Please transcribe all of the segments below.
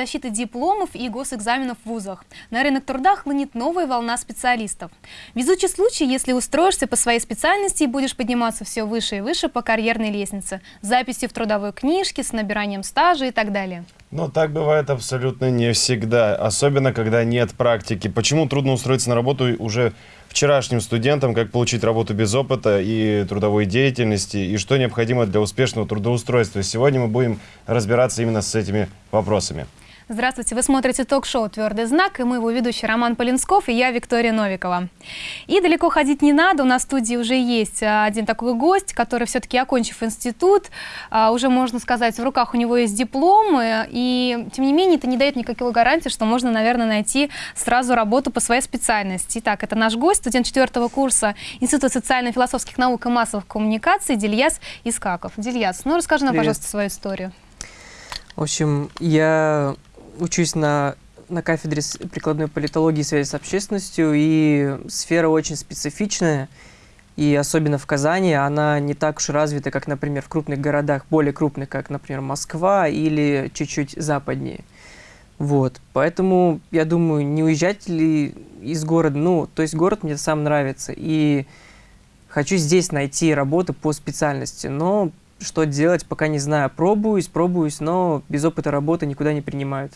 защиты дипломов и госэкзаменов в вузах. На рынок труда хлынет новая волна специалистов. Везучий случай, если устроишься по своей специальности и будешь подниматься все выше и выше по карьерной лестнице, записью в трудовой книжке, с набиранием стажа и так далее. Но так бывает абсолютно не всегда, особенно когда нет практики. Почему трудно устроиться на работу уже вчерашним студентам, как получить работу без опыта и трудовой деятельности, и что необходимо для успешного трудоустройства. Сегодня мы будем разбираться именно с этими вопросами. Здравствуйте, вы смотрите ток-шоу «Твердый знак» и мы его ведущий Роман Полинсков и я Виктория Новикова. И далеко ходить не надо, у нас в студии уже есть а, один такой гость, который все-таки, окончив институт, а, уже, можно сказать, в руках у него есть диплом, и тем не менее это не дает никакой гарантии, что можно, наверное, найти сразу работу по своей специальности. Итак, это наш гость, студент четвертого курса Института социально-философских наук и массовых коммуникаций Дильяс Искаков. Дильяс, ну расскажи нам, Привет. пожалуйста, свою историю. В общем, я учусь на, на кафедре прикладной политологии и связи с общественностью, и сфера очень специфичная, и особенно в Казани она не так уж развита, как, например, в крупных городах, более крупных, как, например, Москва или чуть-чуть западнее. Вот, поэтому, я думаю, не уезжать ли из города, ну, то есть город мне сам нравится, и хочу здесь найти работу по специальности, но что делать, пока не знаю. Пробуюсь, пробуюсь, но без опыта работы никуда не принимают.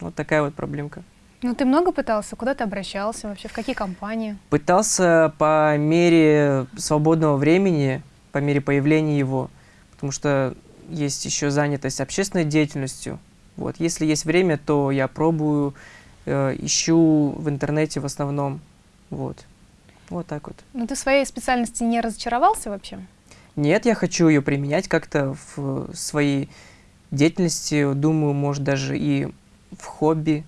Вот такая вот проблемка. Ну, ты много пытался? Куда ты обращался вообще? В какие компании? Пытался по мере свободного времени, по мере появления его, потому что есть еще занятость общественной деятельностью. Вот. Если есть время, то я пробую, э, ищу в интернете в основном. Вот. Вот так вот. Ну, ты в своей специальности не разочаровался вообще? Нет, я хочу ее применять как-то в своей деятельности. Думаю, может, даже и в хобби.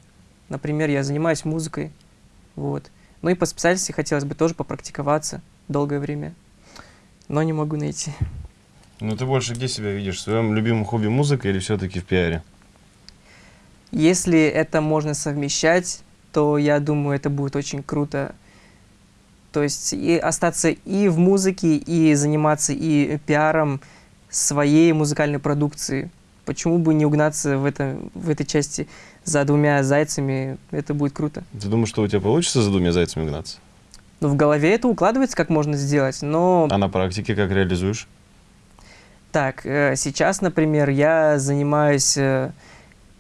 Например, я занимаюсь музыкой. Вот. Ну и по специальности хотелось бы тоже попрактиковаться долгое время. Но не могу найти. Ну ты больше где себя видишь? В своем любимом хобби музыка или все-таки в пиаре? Если это можно совмещать, то я думаю, это будет очень круто. То есть и остаться и в музыке, и заниматься и пиаром своей музыкальной продукции. Почему бы не угнаться в, этом, в этой части за двумя зайцами, это будет круто. Ты думаешь, что у тебя получится за двумя зайцами гнаться? Ну, в голове это укладывается, как можно сделать, но... А на практике как реализуешь? Так, э, сейчас, например, я занимаюсь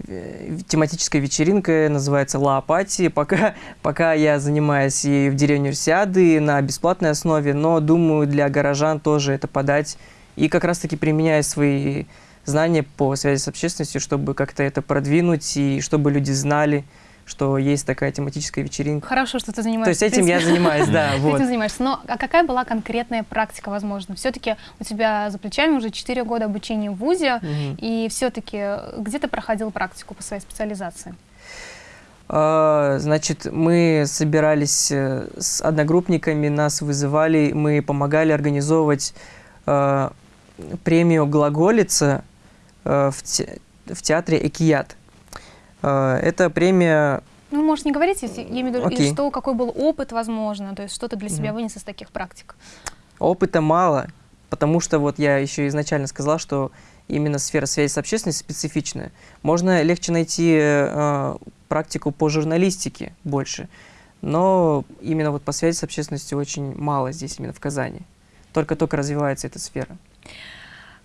э, тематической вечеринкой, называется «Ла Апатии». Пока, пока я занимаюсь и в деревне Урсиады на бесплатной основе, но думаю, для горожан тоже это подать. И как раз-таки применяя свои знания по связи с общественностью, чтобы как-то это продвинуть и чтобы люди знали, что есть такая тематическая вечеринка. Хорошо, что ты занимаешься. То есть этим я занимаюсь, да. вот. Этим занимаешься. Но а какая была конкретная практика, возможно? Все-таки у тебя за плечами уже 4 года обучения в ВУЗе, и все-таки где ты проходил практику по своей специализации? А, значит, мы собирались э, с одногруппниками, нас вызывали, мы помогали организовывать э, премию «Глаголица» Э, в, те, в театре «Экият». Э, эта премия... Ну, может, не говорить, я имею в виду, okay. что, какой был опыт, возможно, то есть что ты для себя mm -hmm. вынес из таких практик? Опыта мало, потому что вот я еще изначально сказала, что именно сфера связи с общественностью специфичная. Можно легче найти э, практику по журналистике больше, но именно вот по связи с общественностью очень мало здесь, именно в Казани. Только-только развивается эта сфера.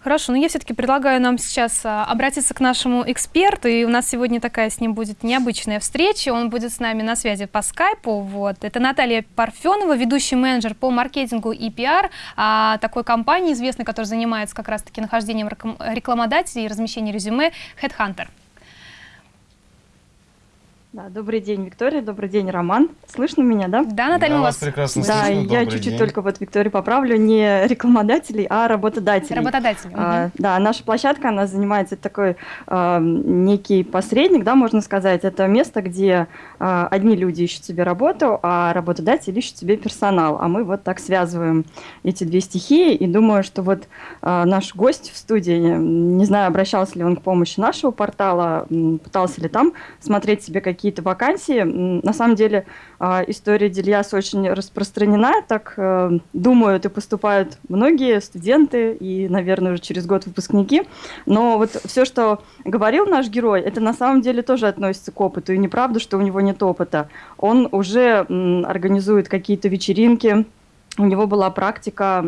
Хорошо, но я все-таки предлагаю нам сейчас а, обратиться к нашему эксперту, и у нас сегодня такая с ним будет необычная встреча, он будет с нами на связи по скайпу, вот. Это Наталья Парфенова, ведущий менеджер по маркетингу и пиар а, такой компании известной, которая занимается как раз-таки нахождением рекламодателей и размещением резюме Headhunter. Да, добрый день, Виктория, добрый день, Роман. Слышно меня, да? Да, Наталья, да, вас прекрасно Да, слышно. я чуть-чуть только вот Викторию поправлю, не рекламодателей, а работодателей. Работодателей. А, угу. Да, наша площадка, она занимается такой а, некий посредник, да, можно сказать. Это место, где а, одни люди ищут себе работу, а работодатели ищут себе персонал. А мы вот так связываем эти две стихии, и думаю, что вот а, наш гость в студии, не знаю, обращался ли он к помощи нашего портала, пытался ли там смотреть себе какие какие-то вакансии. На самом деле а, история Дельяс очень распространена, так э, думают и поступают многие студенты и, наверное, уже через год выпускники. Но вот все, что говорил наш герой, это на самом деле тоже относится к опыту. И неправда, что у него нет опыта. Он уже организует какие-то вечеринки, у него была практика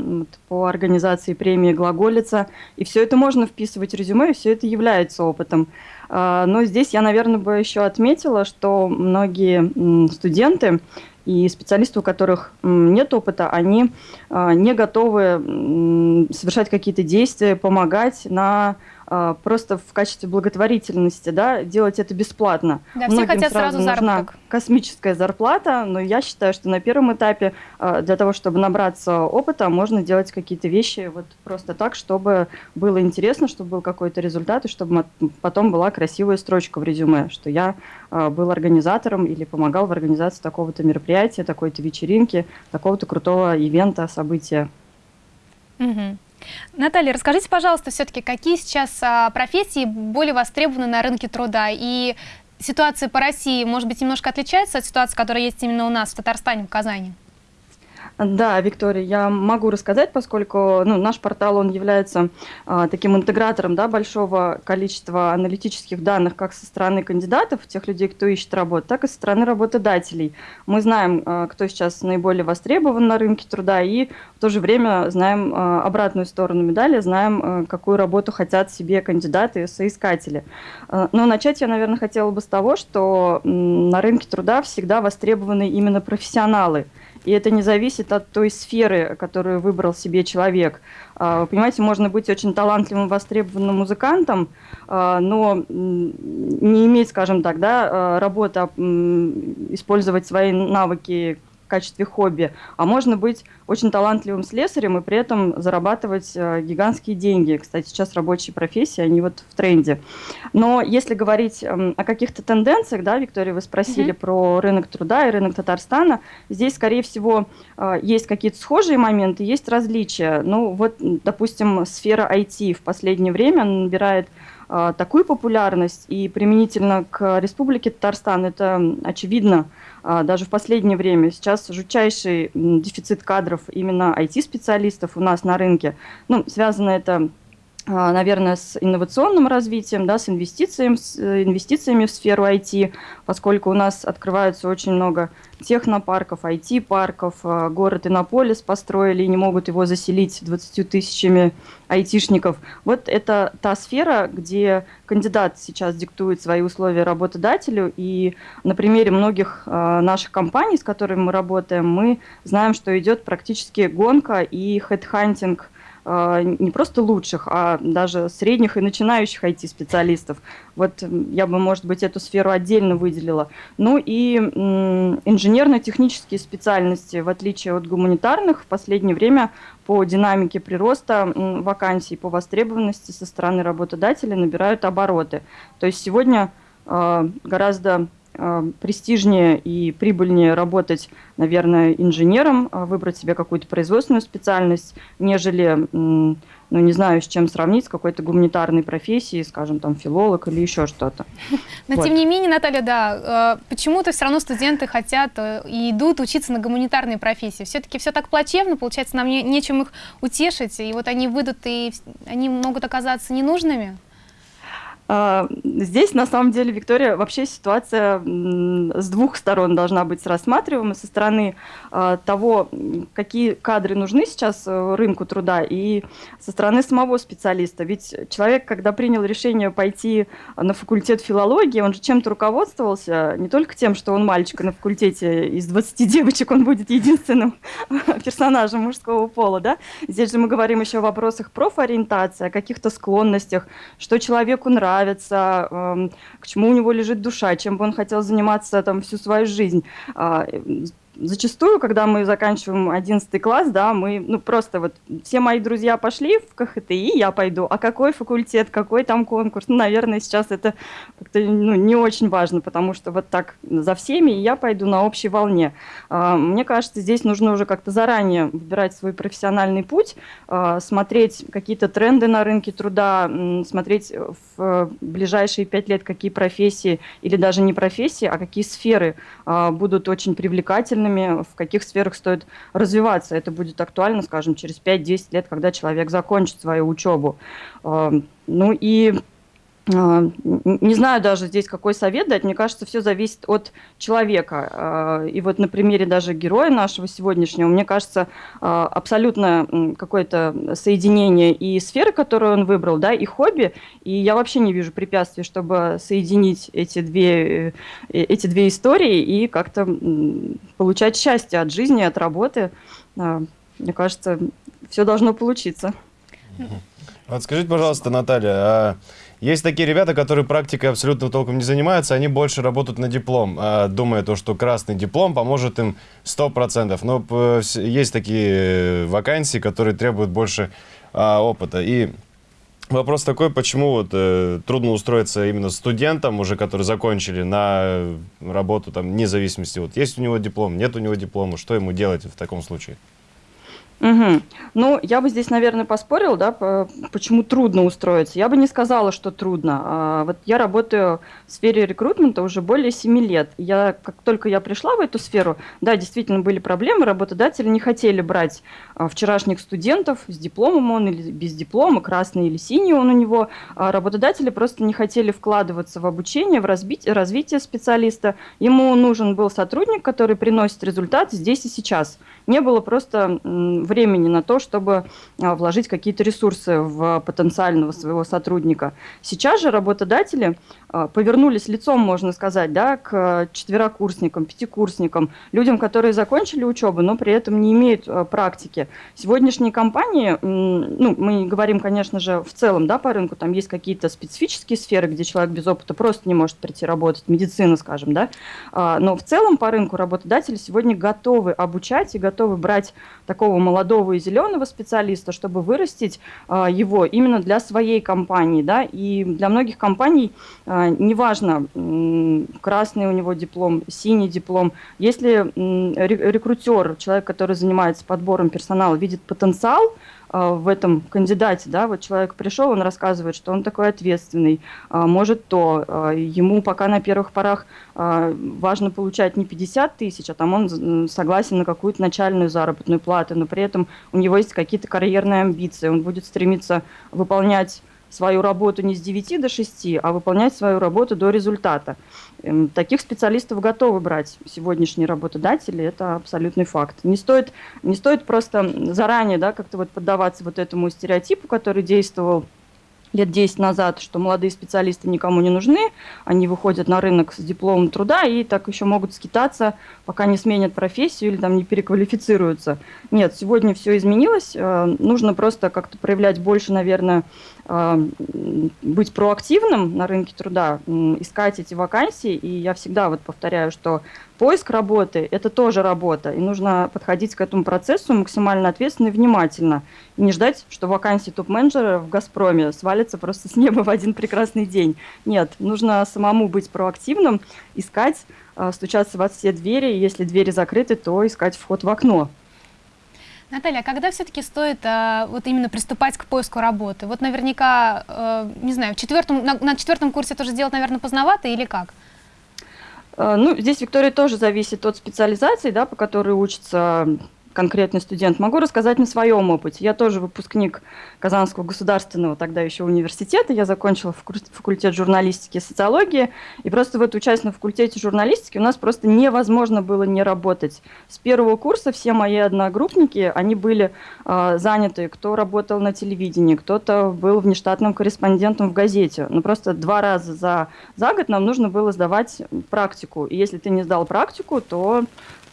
по организации премии «Глаголица», и все это можно вписывать в резюме, и все это является опытом. А, но здесь я, наверное, бы еще отметила, что многие студенты и специалисты, у которых нет опыта, они а, не готовы совершать какие-то действия, помогать на просто в качестве благотворительности, да, делать это бесплатно. Да, все хотят сразу, сразу заработок. космическая зарплата, но я считаю, что на первом этапе а, для того, чтобы набраться опыта, можно делать какие-то вещи вот просто так, чтобы было интересно, чтобы был какой-то результат, и чтобы потом была красивая строчка в резюме, что я а, был организатором или помогал в организации такого-то мероприятия, такой-то вечеринки, такого-то крутого ивента, события. Угу. Наталья, расскажите, пожалуйста, все-таки, какие сейчас а, профессии более востребованы на рынке труда? И ситуация по России, может быть, немножко отличается от ситуации, которая есть именно у нас в Татарстане, в Казани? Да, Виктория, я могу рассказать, поскольку ну, наш портал он является а, таким интегратором да, большого количества аналитических данных как со стороны кандидатов, тех людей, кто ищет работу, так и со стороны работодателей. Мы знаем, а, кто сейчас наиболее востребован на рынке труда, и в то же время знаем а, обратную сторону медали, знаем, а, какую работу хотят себе кандидаты и соискатели. А, но начать я, наверное, хотела бы с того, что на рынке труда всегда востребованы именно профессионалы – и это не зависит от той сферы, которую выбрал себе человек. А, понимаете, можно быть очень талантливым, востребованным музыкантом, а, но не иметь, скажем так, да, а, работа, использовать свои навыки качестве хобби, а можно быть очень талантливым слесарем и при этом зарабатывать э, гигантские деньги. Кстати, сейчас рабочие профессии, они вот в тренде. Но если говорить э, о каких-то тенденциях, да, Виктория, вы спросили mm-hmm. про рынок труда и рынок Татарстана, здесь, скорее всего, э, есть какие-то схожие моменты, есть различия. Ну, вот, допустим, сфера IT в последнее время набирает такую популярность, и применительно к Республике Татарстан это очевидно, а, даже в последнее время. Сейчас жутчайший дефицит кадров именно IT-специалистов у нас на рынке. Ну, связано это а, наверное, с инновационным развитием, да, с инвестициями, с э, инвестициями в сферу IT, поскольку у нас открываются очень много технопарков, IT-парков, а, город Иннополис построили и не могут его заселить 20 тысячами айтишников. Вот это та сфера, где кандидат сейчас диктует свои условия работодателю, и на примере многих а, наших компаний, с которыми мы работаем, мы знаем, что идет практически гонка и хедхантинг а, не просто лучших, а даже средних и начинающих IT-специалистов. Вот я бы, может быть, эту сферу отдельно выделила. Ну и инженерно-технические специальности, в отличие от гуманитарных, в последнее время по динамике прироста вакансий, по востребованности со стороны работодателя набирают обороты. То есть сегодня а, гораздо престижнее и прибыльнее работать, наверное, инженером, э, выбрать себе какую-то производственную специальность, нежели, ну, не знаю, с чем сравнить, с какой-то гуманитарной профессией, скажем, там, филолог или еще что-то. Но, вот. тем не менее, Наталья, да, э, почему-то все равно студенты хотят и идут учиться на гуманитарной профессии. Все-таки все так плачевно, получается, нам не, нечем их утешить, и вот они выйдут, и они могут оказаться ненужными. А, здесь, на самом деле, Виктория, вообще ситуация с двух сторон должна быть рассматриваема. Со стороны а, того, какие кадры нужны сейчас э, рынку труда, и со стороны самого специалиста. Ведь человек, когда принял решение пойти на факультет филологии, он же чем-то руководствовался, не только тем, что он мальчик на факультете, из 20 девочек он будет единственным персонажем мужского пола, да? Здесь же мы говорим еще о вопросах профориентации, о каких-то склонностях, что человеку нравится, нравится, эм, к чему у него лежит душа, чем бы он хотел заниматься там всю свою жизнь. А, зачастую, когда мы заканчиваем 11 класс, да, мы, ну, просто вот все мои друзья пошли в КХТИ, я пойду, а какой факультет, какой там конкурс, ну, наверное, сейчас это как-то, ну, не очень важно, потому что вот так за всеми я пойду на общей волне. А, мне кажется, здесь нужно уже как-то заранее выбирать свой профессиональный путь, а, смотреть какие-то тренды на рынке труда, смотреть в ближайшие пять лет, какие профессии или даже не профессии, а какие сферы а, будут очень привлекательными, в каких сферах стоит развиваться. Это будет актуально, скажем, через 5-10 лет, когда человек закончит свою учебу. Ну и не знаю даже здесь, какой совет дать. Мне кажется, все зависит от человека. А, и вот на примере даже героя нашего сегодняшнего, мне кажется, а, абсолютно какое-то соединение и сферы, которую он выбрал, да, и хобби. И я вообще не вижу препятствий, чтобы соединить эти две, э, эти две истории и как-то получать счастье от жизни, от работы. Мне кажется, все должно получиться. Вот скажите, пожалуйста, Наталья, а есть такие ребята, которые практикой абсолютно толком не занимаются, они больше работают на диплом, а, думая то, что красный диплом поможет им 100%. Но есть такие вакансии, которые требуют больше а, опыта. И Вопрос такой, почему вот э, трудно устроиться именно студентам, уже которые закончили на работу там независимости. Вот есть у него диплом, нет у него диплома, что ему делать в таком случае? Угу. Ну, я бы здесь, наверное, поспорил, да, по, почему трудно устроиться. Я бы не сказала, что трудно. А, вот я работаю в сфере рекрутмента уже более 7 лет. Я, как только я пришла в эту сферу, да, действительно были проблемы, работодатели не хотели брать а, вчерашних студентов с дипломом он или без диплома, красный или синий он у него. А работодатели просто не хотели вкладываться в обучение, в разбить, развитие специалиста. Ему нужен был сотрудник, который приносит результат здесь и сейчас. Не было просто времени на то, чтобы а, вложить какие-то ресурсы в потенциального своего сотрудника. Сейчас же работодатели а, повернулись лицом, можно сказать, да, к четверокурсникам, пятикурсникам, людям, которые закончили учебу, но при этом не имеют а, практики. Сегодняшние компании, ну, мы говорим, конечно же, в целом, да, по рынку, там есть какие-то специфические сферы, где человек без опыта просто не может прийти работать, медицина, скажем, да, но в целом по рынку работодатели сегодня готовы обучать и готовы брать такого молодого молодого и зеленого специалиста, чтобы вырастить а, его именно для своей компании. Да? И для многих компаний а, неважно, красный у него диплом, синий диплом. Если рекрутер, человек, который занимается подбором персонала, видит потенциал, в этом кандидате, да, вот человек пришел, он рассказывает, что он такой ответственный, а, может то, а, ему пока на первых порах важно получать не 50 тысяч, а там он согласен на какую-то начальную заработную плату, но при этом у него есть какие-то карьерные амбиции, он будет стремиться выполнять свою работу не с 9 до 6, а выполнять свою работу до результата. Эм, таких специалистов готовы брать сегодняшние работодатели, это абсолютный факт. Не стоит, не стоит просто заранее да, как-то вот поддаваться вот этому стереотипу, который действовал лет 10 назад, что молодые специалисты никому не нужны, они выходят на рынок с дипломом труда и так еще могут скитаться, пока не сменят профессию или там не переквалифицируются. Нет, сегодня все изменилось, э, нужно просто как-то проявлять больше, наверное, быть проактивным на рынке труда, искать эти вакансии, и я всегда вот повторяю, что поиск работы – это тоже работа, и нужно подходить к этому процессу максимально ответственно и внимательно, и не ждать, что вакансии топ-менеджера в «Газпроме» свалятся просто с неба в один прекрасный день. Нет, нужно самому быть проактивным, искать, а, стучаться во все двери, если двери закрыты, то искать вход в окно. Наталья, а когда все-таки стоит а, вот именно приступать к поиску работы? Вот наверняка, а, не знаю, в четвертом, на, на четвертом курсе тоже делать, наверное, поздновато или как? Э, ну, здесь, Виктория, тоже зависит от специализации, да, по которой учится конкретный студент. Могу рассказать на своем опыте. Я тоже выпускник Казанского государственного тогда еще университета. Я закончила факультет журналистики и социологии. И просто вот учась на факультете журналистики у нас просто невозможно было не работать. С первого курса все мои одногруппники, они были э, заняты. Кто работал на телевидении, кто-то был внештатным корреспондентом в газете. Но ну, просто два раза за, за год нам нужно было сдавать практику. И если ты не сдал практику, то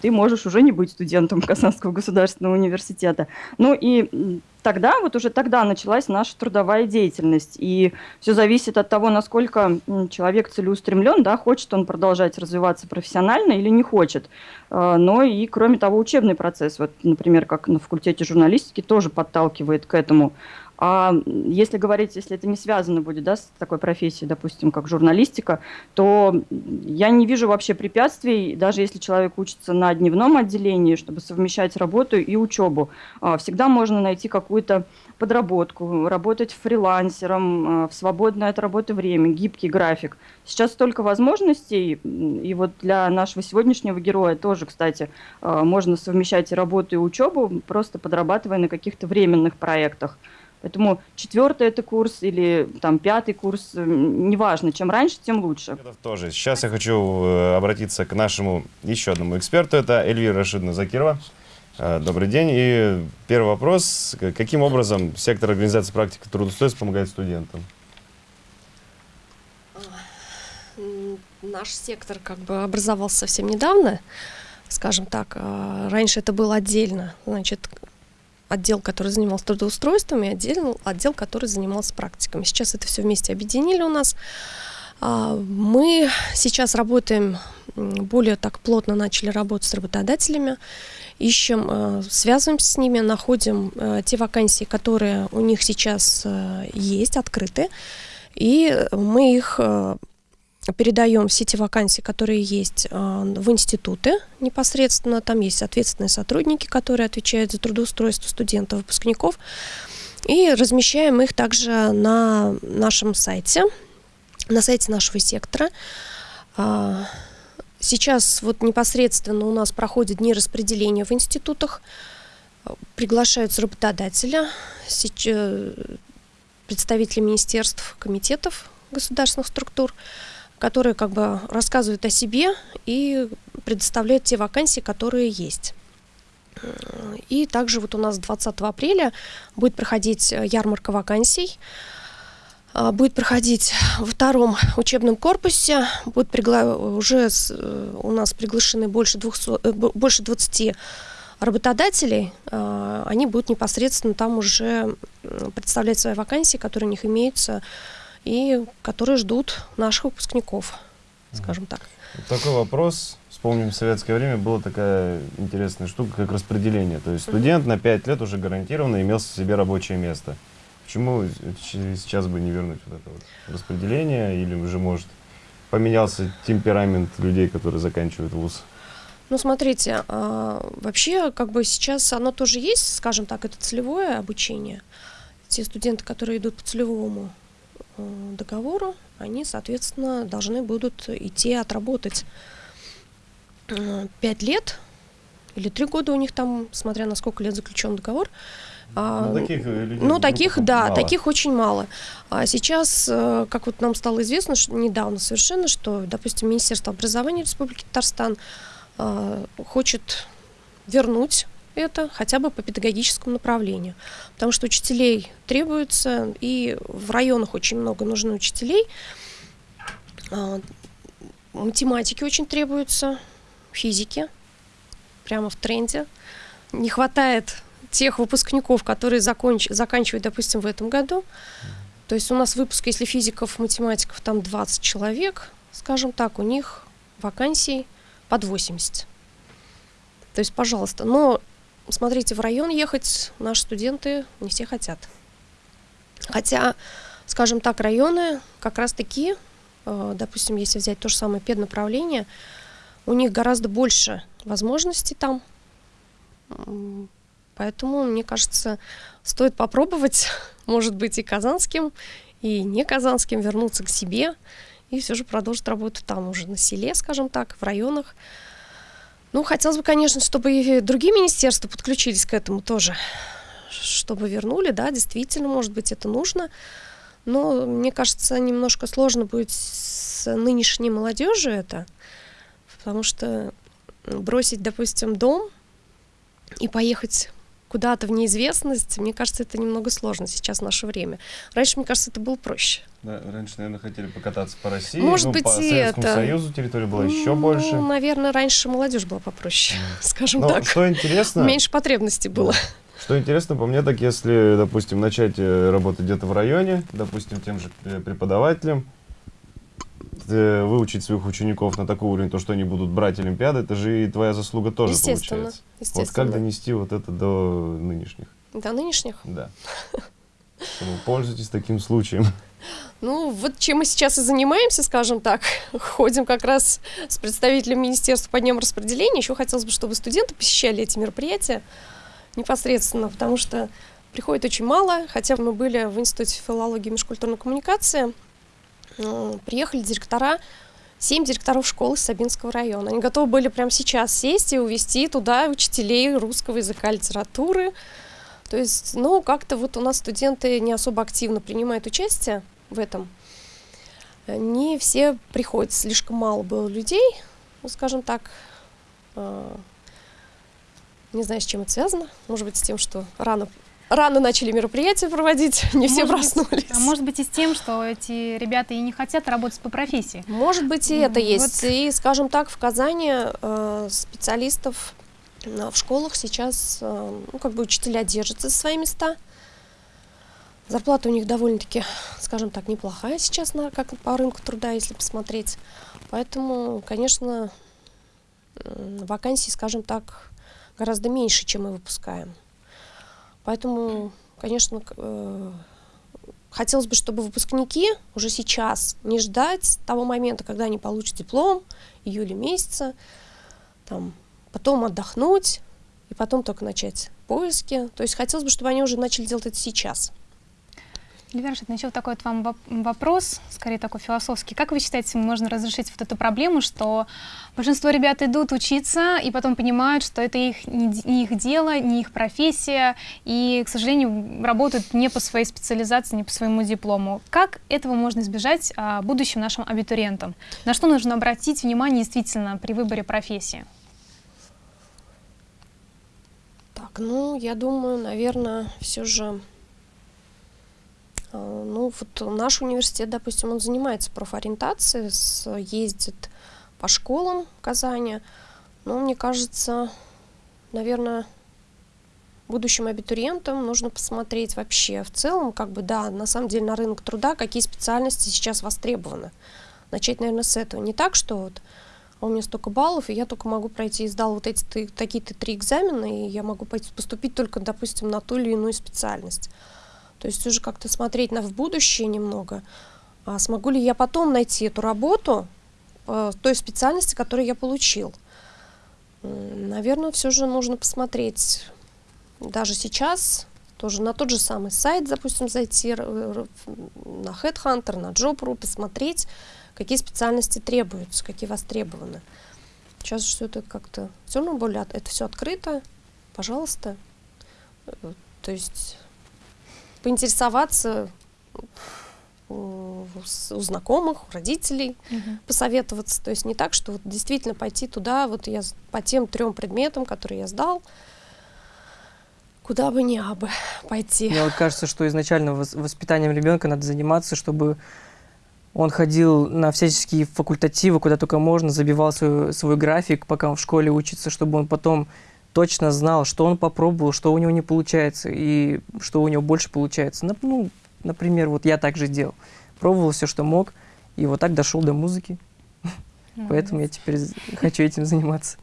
ты можешь уже не быть студентом Казанского государственного университета. Ну и тогда, вот уже тогда началась наша трудовая деятельность. И все зависит от того, насколько человек целеустремлен, да, хочет он продолжать развиваться профессионально или не хочет. А, но и, кроме того, учебный процесс, вот, например, как на факультете журналистики, тоже подталкивает к этому. А если говорить, если это не связано будет да, с такой профессией, допустим, как журналистика, то я не вижу вообще препятствий, даже если человек учится на дневном отделении, чтобы совмещать работу и учебу. А, всегда можно найти какую-то подработку, работать фрилансером, а, в свободное от работы время, гибкий график. Сейчас столько возможностей, и вот для нашего сегодняшнего героя тоже, кстати, а, можно совмещать и работу, и учебу, просто подрабатывая на каких-то временных проектах. Поэтому четвертый это курс или там пятый курс, э, неважно, чем раньше, тем лучше. Это тоже. Сейчас я хочу э, обратиться к нашему еще одному эксперту, это Эльвира Рашидовна Закирова. Э, добрый день. И первый вопрос. Каким образом сектор организации практики трудоустройства помогает студентам? Наш сектор как бы образовался совсем недавно, скажем так. Раньше это было отдельно. Значит, отдел, который занимался трудоустройством, и отдел, отдел, который занимался практиками. Сейчас это все вместе объединили у нас. А, мы сейчас работаем, более так плотно начали работать с работодателями, ищем, э, связываемся с ними, находим э, те вакансии, которые у них сейчас э, есть, открыты, и мы их передаем все те вакансии, которые есть а, в институты непосредственно. Там есть ответственные сотрудники, которые отвечают за трудоустройство студентов, выпускников. И размещаем их также на нашем сайте, на сайте нашего сектора. А, сейчас вот непосредственно у нас проходят дни распределения в институтах. Приглашаются работодателя, представители министерств, комитетов государственных структур которые как бы рассказывают о себе и предоставляют те вакансии, которые есть. И также вот у нас 20 апреля будет проходить э, ярмарка вакансий. А, будет проходить во втором учебном корпусе. Будет пригла... Уже. Э, у нас приглашены больше, 200... Э, больше 20 работодателей. А, они будут непосредственно там уже представлять свои вакансии, которые у них имеются и которые ждут наших выпускников, скажем так. Такой вопрос. Вспомним, в советское время была такая интересная штука, как распределение. То есть студент на 5 лет уже гарантированно имел себе рабочее место. Почему сейчас бы не вернуть вот это вот распределение? Или уже, может, поменялся темперамент людей, которые заканчивают вуз? Ну, смотрите, а, вообще, как бы сейчас оно тоже есть, скажем так, это целевое обучение. Те студенты, которые идут по целевому договору, они, соответственно, должны будут идти отработать 5 э, лет или 3 года у них там, смотря на сколько лет заключен договор. А, ну, таких, э, людей, ну, таких да, мало. таких очень мало. А сейчас, как вот нам стало известно что недавно совершенно, что, допустим, Министерство образования Республики Татарстан хочет вернуть это хотя бы по педагогическому направлению. Потому что учителей требуется, и в районах очень много нужны учителей. А, математики очень требуются, физики, прямо в тренде. Не хватает тех выпускников, которые законч... заканчивают, допустим, в этом году. То есть у нас выпуск, если физиков, математиков, там 20 человек, скажем так, у них вакансий под 80. То есть, пожалуйста, но смотрите, в район ехать наши студенты не все хотят. Хотя, скажем так, районы как раз таки, э, допустим, если взять то же самое педнаправление, у них гораздо больше возможностей там. Поэтому, мне кажется, стоит попробовать, может быть, и казанским, и не казанским вернуться к себе и все же продолжить работу там уже на селе, скажем так, в районах. Ну, хотелось бы, конечно, чтобы и другие министерства подключились к этому тоже, чтобы вернули, да, действительно, может быть, это нужно. Но мне кажется, немножко сложно будет с нынешней молодежью это, потому что бросить, допустим, дом и поехать куда-то в неизвестность, мне кажется, это немного сложно сейчас в наше время. Раньше, мне кажется, это было проще. Да, раньше, наверное, хотели покататься по России, Может ну, быть, по и Советскому это. Союзу территория была еще Ну, больше. наверное, раньше молодежь была попроще, скажем Но так. что интересно, Меньше потребностей было. что интересно по мне, так если, допустим, начать э, работать где-то в районе, допустим, тем же э, э, выучить своих учеников на такой уровень, то, что они будут брать Олимпиады, это же и твоя заслуга тоже Естественно, получается. Вот естественно. как донести вот это до нынешних? До нынешних. Да. Пользуйтесь таким случаем. Ну, вот чем мы сейчас и занимаемся, скажем так. Ходим как раз с представителем Министерства по дням распределения. Еще хотелось бы, чтобы студенты посещали эти мероприятия непосредственно, потому что приходит очень мало. Хотя мы были в Институте филологии и межкультурной коммуникации. Приехали директора, семь директоров школы Сабинского района. Они готовы были прямо сейчас сесть и увезти туда учителей русского языка, литературы. То есть, ну, как-то вот у нас студенты не особо активно принимают участие в этом. Не все приходят, слишком мало было людей, ну, скажем так. Э, Не знаю, с чем это связано. Может быть, с тем, что рано, рано начали мероприятия проводить, не все Может быть, проснулись. А может быть и с тем, что эти ребята и не хотят работать по профессии. Может быть, и это М, есть. вот. И, скажем так, в Казани э, специалистов э, в школах сейчас, э, ну, как бы учителя держатся за свои места. Зарплата у них довольно-таки, скажем так, неплохая сейчас, на, как по рынку труда, если посмотреть. Поэтому, конечно, вакансий, скажем так, гораздо меньше, чем мы выпускаем. Поэтому, конечно, э, хотелось бы, чтобы выпускники уже сейчас не ждать того момента, когда они получат диплом, июля месяца, там, потом отдохнуть и потом только начать поиски. То есть хотелось бы, чтобы они уже начали делать это сейчас. Эльвира Рашидовна, еще такой вот вам воп- вопрос, скорее такой философский. Как вы считаете, можно разрешить вот эту проблему, что большинство ребят идут учиться и потом понимают, что это их, не, их дело, не их профессия, и, к сожалению, работают не по своей специализации, не по своему диплому. Как этого можно избежать а, будущим нашим абитуриентам? На что нужно обратить внимание действительно при выборе профессии? Так, ну, я думаю, наверное, все же, ну, вот наш университет, допустим, он занимается профориентацией, ездит по школам Казани, но мне кажется, наверное, будущим абитуриентам нужно посмотреть вообще в целом, как бы, да, на самом деле на рынок труда, какие специальности сейчас востребованы. Начать, наверное, с этого. Не так, что вот а у меня столько баллов, и я только могу пройти, сдал вот эти такие-то три экзамена, и я могу поступить только, допустим, на ту или иную специальность. То есть уже как-то смотреть на в будущее немного. А смогу ли я потом найти эту работу по той специальности, которую я получил? Наверное, все же нужно посмотреть даже сейчас тоже на тот же самый сайт, допустим, зайти на Headhunter, на Job.ru, посмотреть, какие специальности требуются, какие востребованы. Сейчас все это как-то все равно более это все открыто, пожалуйста. Э, То есть поинтересоваться у, у знакомых, у родителей, посоветоваться. То есть не так, что вот действительно пойти туда, вот я по тем трем предметам, которые я сдал, куда бы ни абы пойти. Мне вот кажется, что изначально вос- воспитанием ребенка надо заниматься, чтобы он ходил на всяческие факультативы, куда только можно, забивал свой, свой график, пока он в школе учится, чтобы он потом точно знал, что он попробовал, что у него не получается и что у него больше получается. Ну, например, вот я так же делал. Пробовал все, что мог, и вот так дошел до музыки. Поэтому я теперь хочу этим заниматься.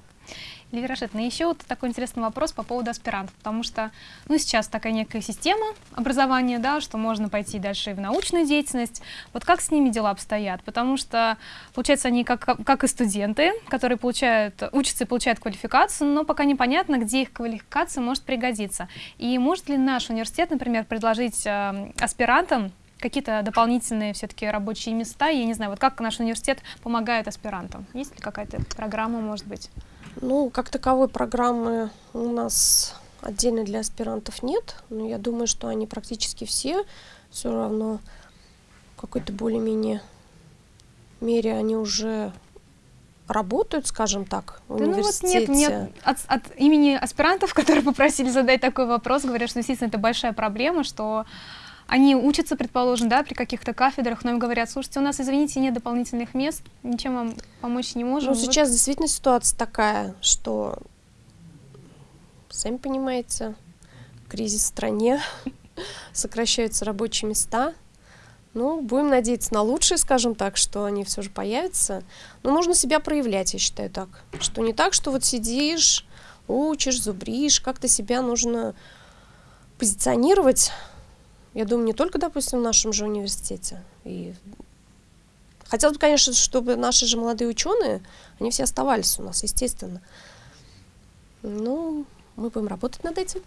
Эльвира Рашидовна, еще вот такой интересный вопрос по поводу аспирантов, потому что, ну, сейчас такая некая система образования, да, что можно пойти дальше и в научную деятельность. Вот как с ними дела обстоят? Потому что, получается, они как, как и студенты, которые получают, учатся и получают квалификацию, но пока непонятно, где их квалификация может пригодиться. И может ли наш университет, например, предложить э, аспирантам какие-то дополнительные все-таки рабочие места? Я не знаю, вот как наш университет помогает аспирантам? Есть ли какая-то программа, может быть? Ну, как таковой программы у нас отдельно для аспирантов нет, но я думаю, что они практически все все равно в какой-то более-менее мере они уже работают, скажем так, в Да ну вот университете. нет, мне от, от имени аспирантов, которые попросили задать такой вопрос, говорят, что действительно это большая проблема, что они учатся, предположим, да, при каких-то кафедрах, но им говорят, слушайте, у нас, извините, нет дополнительных мест, ничем вам помочь не можем. Ну, Вот сейчас действительно ситуация такая, что, сами понимаете, кризис в стране, сокращаются рабочие места. Ну, будем надеяться на лучшее, скажем так, что они все же появятся. Но нужно себя проявлять, я считаю так. Что не так, что вот сидишь, учишь, зубришь, как-то себя нужно позиционировать. Я думаю, не только, допустим, в нашем же университете. И хотелось бы, конечно, чтобы наши же молодые ученые, они все оставались у нас, естественно. Ну, мы будем работать над этим.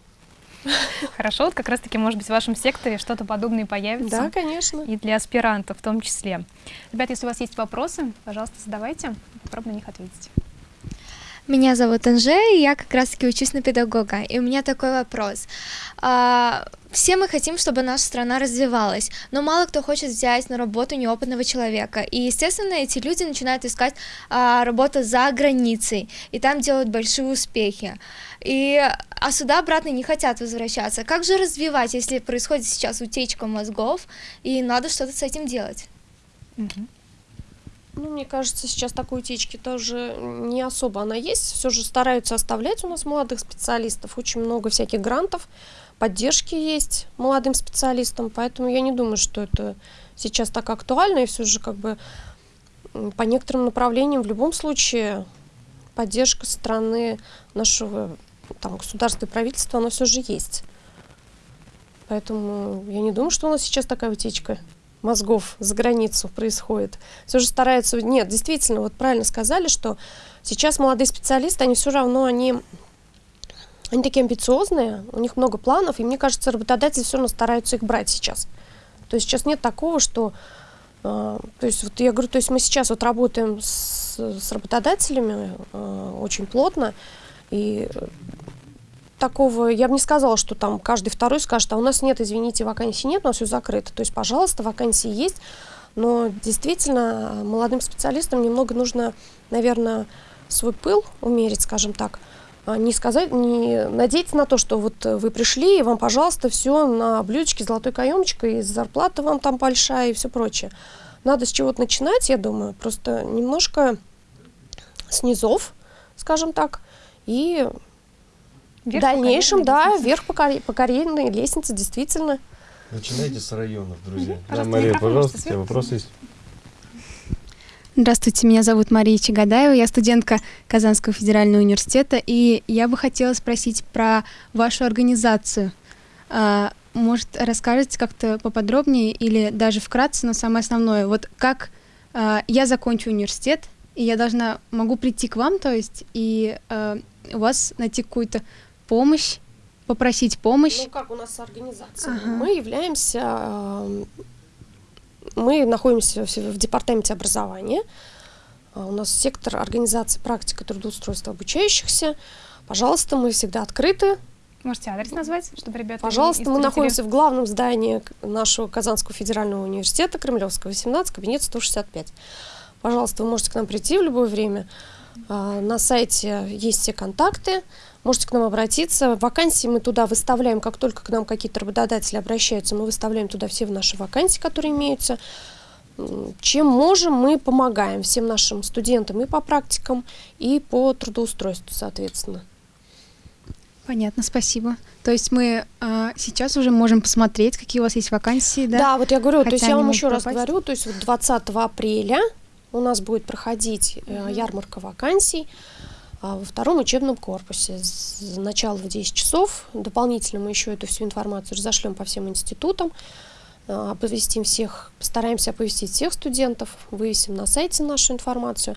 Хорошо, вот как раз-таки, может быть, в вашем секторе что-то подобное появится. Да, конечно. И для аспирантов в том числе. Ребят, если у вас есть вопросы, пожалуйста, задавайте. Попробуем на них ответить. Меня зовут Анже, и я как раз-таки учусь на педагога. И у меня такой вопрос. А, все мы хотим, чтобы наша страна развивалась, но мало кто хочет взять на работу неопытного человека. И, естественно, эти люди начинают искать а, работу за границей, и там делают большие успехи. И, а сюда обратно не хотят возвращаться. Как же развивать, если происходит сейчас утечка мозгов, и надо что-то с этим делать? Мгм. Ну, мне кажется, сейчас такой утечки тоже не особо она есть. Все же стараются оставлять у нас молодых специалистов. Очень много всяких грантов, поддержки есть молодым специалистам. Поэтому я не думаю, что это сейчас так актуально. И все же как бы по некоторым направлениям в любом случае поддержка со стороны нашего там, государства и правительства, она все же есть. Поэтому я не думаю, что у нас сейчас такая утечка мозгов за границу происходит. Все же стараются... Нет, действительно, вот правильно сказали, что сейчас молодые специалисты, они все равно, они, они такие амбициозные, у них много планов, и мне кажется, работодатели все равно стараются их брать сейчас. То есть сейчас нет такого, что... э, то есть вот я говорю, то есть мы сейчас вот работаем с, с работодателями э, очень плотно, и такого, я бы не сказала, что там каждый второй скажет, а у нас нет, извините, вакансий нет, у нас все закрыто. То есть, пожалуйста, вакансии есть, но действительно э, молодым специалистам немного нужно, наверное, свой пыл умерить, скажем так, А не сказать, не надеяться на то, что вот вы пришли, и вам, пожалуйста, все на блюдечке золотой каемочкой, и зарплата вам там большая и все прочее. Надо с чего-то начинать, я думаю, просто немножко с низов, скажем так, и Вверх по дальнейшем, да, лестнице. вверх по, карь- по карьерной лестнице, действительно. Начинайте с районов, друзья. Да, Пожалуйста, Мария, пожалуйста, у тебя сверху вопрос есть? Здравствуйте, меня зовут Мария Чагадаева, я студентка Казанского федерального университета, и я бы хотела спросить про вашу организацию. А, Может, расскажете как-то поподробнее или даже вкратце, но самое основное, вот как а, я закончу университет, и я должна, могу прийти к вам, то есть, и а, у вас найти какую-то помощь, попросить помощь. Ну, как у нас организация? Ага. Мы являемся, эм, мы находимся в, департаменте образования. А У нас сектор организации практика трудоустройства обучающихся. Пожалуйста, мы всегда открыты. Можете адрес назвать, чтобы ребята... Пожалуйста, мы находимся в главном здании нашего Казанского федерального университета, Кремлевского, 18, кабинет 165. Пожалуйста, вы можете к нам прийти в любое время. А, На сайте есть все контакты, можете к нам обратиться. Вакансии мы туда выставляем, как только к нам какие-то работодатели обращаются, мы выставляем туда все наши вакансии, которые имеются. Чем можем, мы помогаем всем нашим студентам и по практикам, и по трудоустройству, соответственно. Понятно, спасибо. То есть мы а, сейчас уже можем посмотреть, какие у вас есть вакансии, да? Да, вот я говорю, то Хотя есть я вам еще раз пропасть. говорю, то есть вот 20 апреля у нас будет проходить э, ярмарка вакансий во втором учебном корпусе с начала в 10 часов. Дополнительно мы еще эту всю информацию разошлем по всем институтам, а, оповестим всех, постараемся оповестить всех студентов, вывесим на сайте нашу информацию.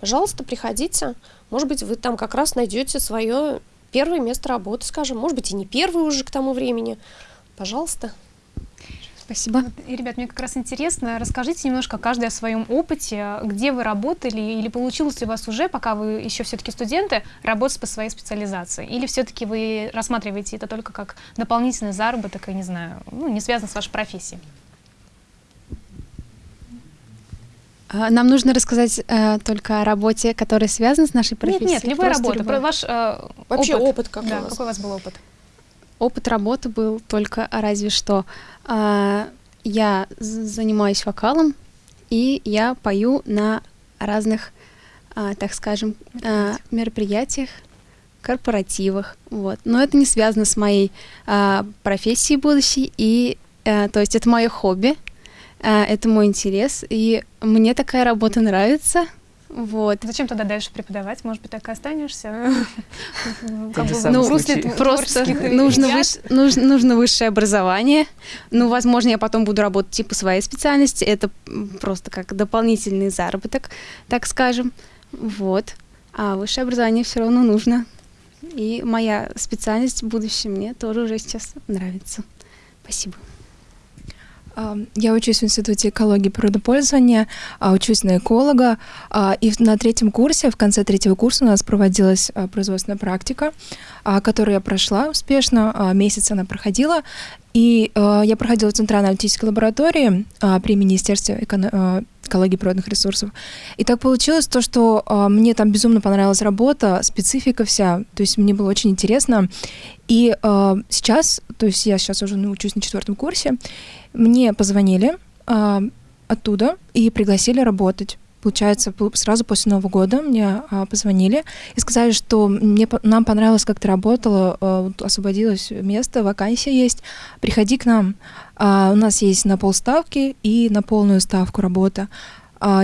Пожалуйста, приходите. Может быть, вы там как раз найдете свое первое место работы, скажем. Может быть, и не первое уже к тому времени. Пожалуйста. Спасибо. И, ребят, мне как раз интересно, расскажите немножко каждый о своем опыте, где вы работали или получилось ли у вас уже, пока вы еще все-таки студенты, работать по своей специализации? Или все-таки вы рассматриваете это только как дополнительный заработок и, не знаю, ну, не связан с вашей профессией? А, Нам нужно рассказать э, только о работе, которая связана с нашей Нет, профессией. нет, любая Просто работа. любая. Про ваш э, Вообще опыт. опыт какой Да, у вас? какой у вас был опыт? Опыт работы был только разве что. а, Я занимаюсь вокалом, и я пою на разных, а, так скажем, а, мероприятиях, корпоративах. Вот. Но это не связано с моей а, профессией будущей, и а, то есть это мое хобби, а, это мой интерес, и мне такая работа нравится. Вот. Зачем тогда дальше преподавать? Может быть, так и останешься? Случай. Просто нужно, ребят. выш- нужно, нужно высшее образование. Ну, возможно, я потом буду работать типа своей специальности. Это просто как дополнительный заработок, так скажем. Вот. А высшее образование все равно нужно. И моя специальность в будущем мне тоже уже сейчас нравится. Спасибо. Я учусь в Институте экологии и природопользования, а, учусь на эколога, а, и на третьем курсе, в конце третьего курса у нас проводилась а, производственная практика, которую я прошла успешно, месяц она проходила, и я проходила в Центральной аналитической лаборатории при Министерстве эконо- а, экологии природных ресурсов. И так получилось то, что а, мне там безумно понравилась работа, специфика вся, то есть мне было очень интересно. И а, сейчас, то есть я сейчас уже учусь на четвертом курсе, мне позвонили а, оттуда и пригласили работать. Получается, пол- сразу после Нового года мне а, позвонили и сказали, что мне, нам понравилось, как ты работала, а, освободилось место, вакансия есть, приходи к нам. А, у нас есть на полставки и на полную ставку работа.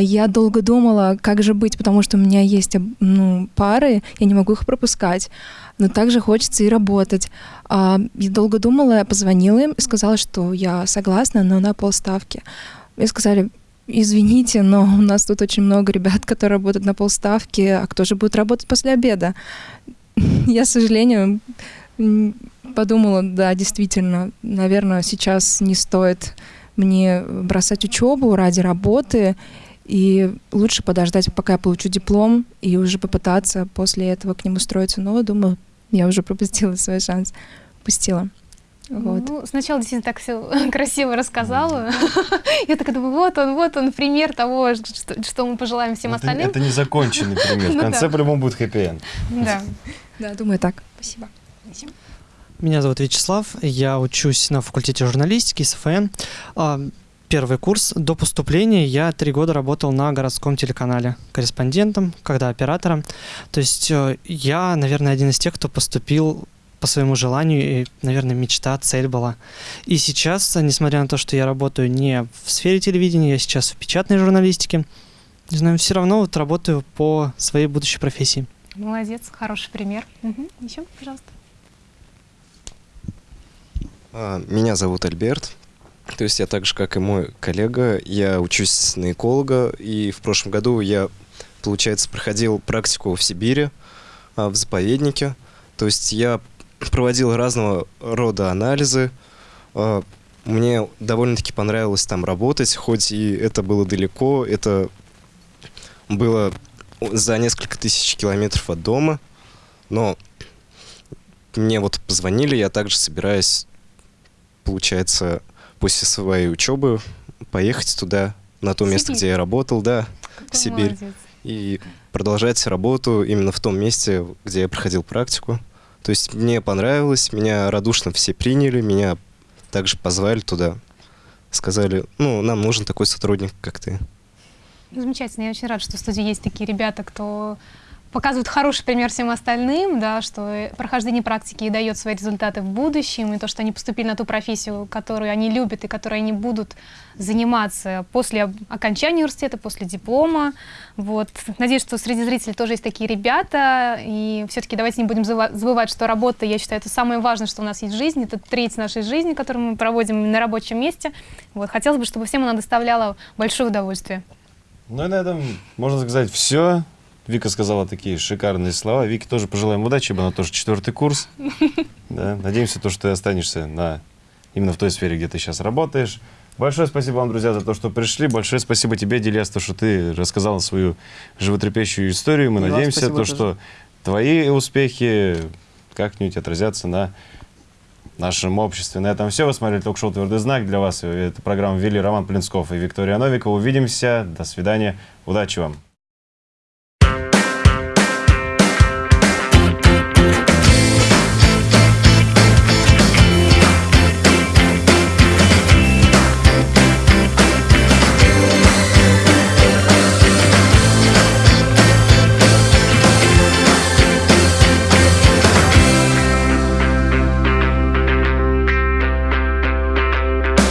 Я долго думала, как же быть, потому что у меня есть ну, пары, я не могу их пропускать, но также хочется и работать. Я долго думала, позвонила им и сказала, что я согласна, но на полставки. Мне сказали, извините, но у нас тут очень много ребят, которые работают на полставки, а кто же будет работать после обеда? Я, с сожалением, м, подумала, да, действительно, наверное, сейчас не стоит мне бросать учебу ради работы, и лучше подождать, пока я получу диплом, и уже попытаться после этого к ним устроиться. Но, думаю, я уже пропустила свой шанс. Упустила. Вот. Ну, сначала действительно так все красиво рассказала. Я так думаю, вот он, вот он, пример того, что, что мы пожелаем всем Это, остальным. это незаконченный пример. В Ну конце по-любому будет хэппи-энд. Да. Да, думаю так. Спасибо. Меня зовут Вячеслав, я учусь на факультете журналистики СФН. А, Первый курс. До поступления я три года работал на городском телеканале корреспондентом, когда оператором. То есть э, я, наверное, один из тех, кто поступил по своему желанию, и, наверное, мечта, цель была. И сейчас, несмотря на то, что я работаю не в сфере телевидения, я сейчас в печатной журналистике, не знаю, все равно вот работаю по своей будущей профессии. Молодец, хороший пример. Еще, пожалуйста. А, Меня зовут Альберт. То есть я так же, как и мой коллега, я учусь на эколога, и в прошлом году я, получается, проходил практику в Сибири, а, в заповеднике. То есть я проводил разного рода анализы. А, Мне довольно-таки понравилось там работать, хоть и это было далеко, это было за несколько тысяч километров от дома, но мне вот позвонили, я также собираюсь, получается, после своей учебы поехать туда, на то место, Сибирь. где я работал, да, Какой в Сибирь. молодец. И продолжать работу именно в том месте, где я проходил практику. То есть мне понравилось, меня радушно все приняли, меня также позвали туда. Сказали, ну, нам нужен такой сотрудник, как ты. Замечательно. Я очень рада, что в студии есть такие ребята, кто показывает хороший пример всем остальным, да, что э, прохождение практики дает свои результаты в будущем, и то, что они поступили на ту профессию, которую они любят и которой они будут заниматься после окончания университета, после диплома. Вот. Надеюсь, что среди зрителей тоже есть такие ребята, и все-таки давайте не будем забывать, что работа, я считаю, это самое важное, что у нас есть в жизни, это треть нашей жизни, которую мы проводим на рабочем месте. Вот. Хотелось бы, чтобы всем она доставляла большое удовольствие. Ну и на этом можно сказать все. Вика сказала такие шикарные слова. Вике тоже пожелаем удачи, ибо она тоже четвертый курс. Да, надеемся, то, что ты останешься на, именно в той сфере, где ты сейчас работаешь. Большое спасибо вам, друзья, за то, что пришли. Большое спасибо тебе, Дильяс, то, что ты рассказал свою животрепещущую историю. Мы И надеемся, то, что твои успехи как-нибудь отразятся на нашем обществе. На этом все. Вы смотрели ток-шоу «Твердый знак». Для вас эту программу вели Роман Плинсков и Виктория Новикова. Увидимся. До свидания. Удачи вам.